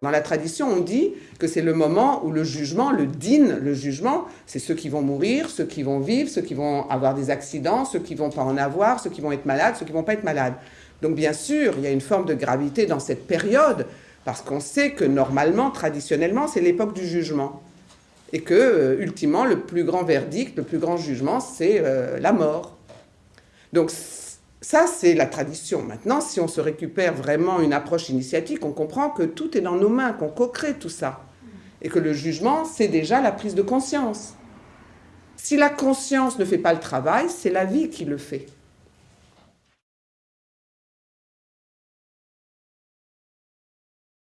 Dans la tradition, on dit que c'est le moment où le jugement, le din, le jugement, c'est ceux qui vont mourir, ceux qui vont vivre, ceux qui vont avoir des accidents, ceux qui vont pas en avoir, ceux qui vont être malades, ceux qui vont pas être malades. Donc bien sûr, il y a une forme de gravité dans cette période, parce qu'on sait que normalement, traditionnellement, c'est l'époque du jugement. Et que, euh, ultimement, le plus grand verdict, le plus grand jugement, c'est euh, la mort. Donc ça, c'est la tradition. Maintenant, si on se récupère vraiment une approche initiatique, on comprend que tout est dans nos mains, qu'on co-crée tout ça. Et que le jugement, c'est déjà la prise de conscience. Si la conscience ne fait pas le travail, c'est la vie qui le fait.